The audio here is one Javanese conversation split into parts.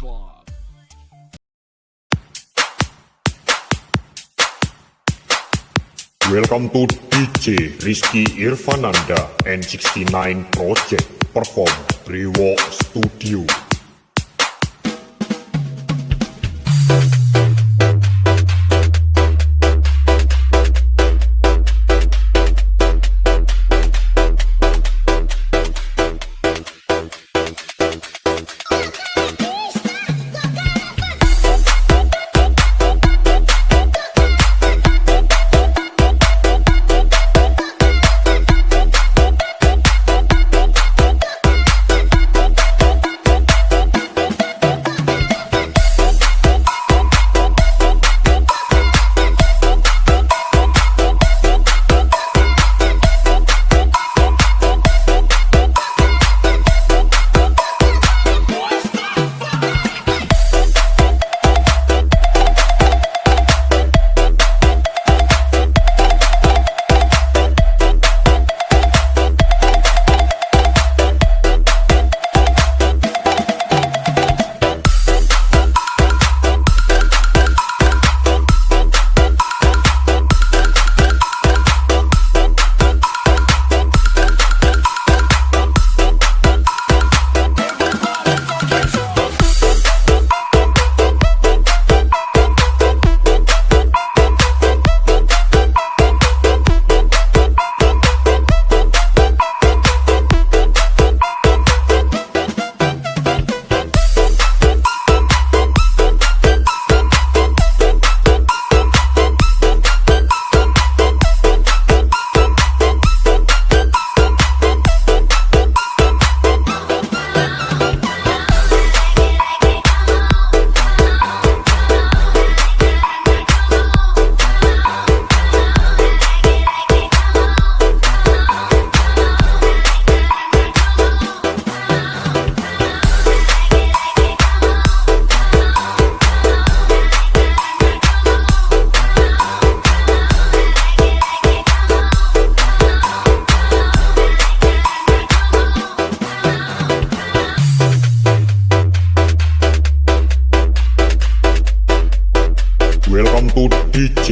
Club. Welcome to DJ Rizky Irfananda and 69 Project perform Rewo Studio.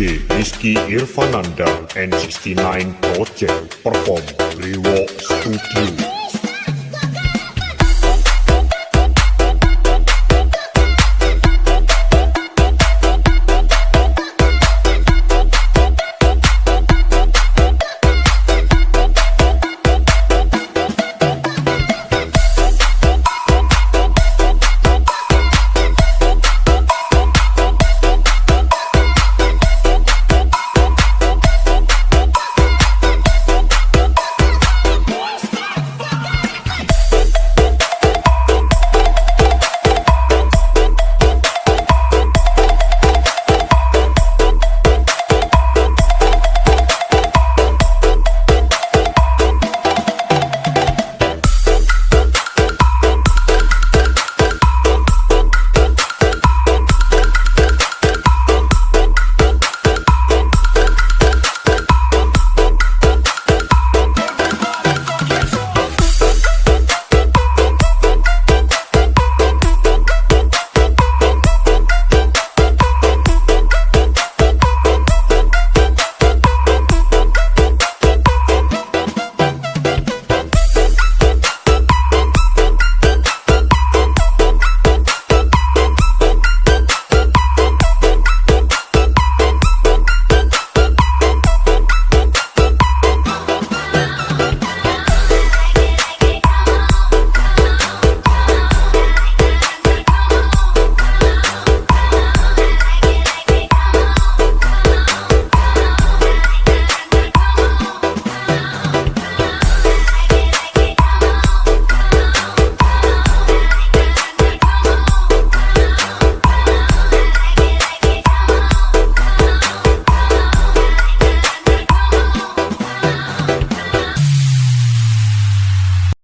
Rizky Irfananda and 69 Project perform Rewo Studio.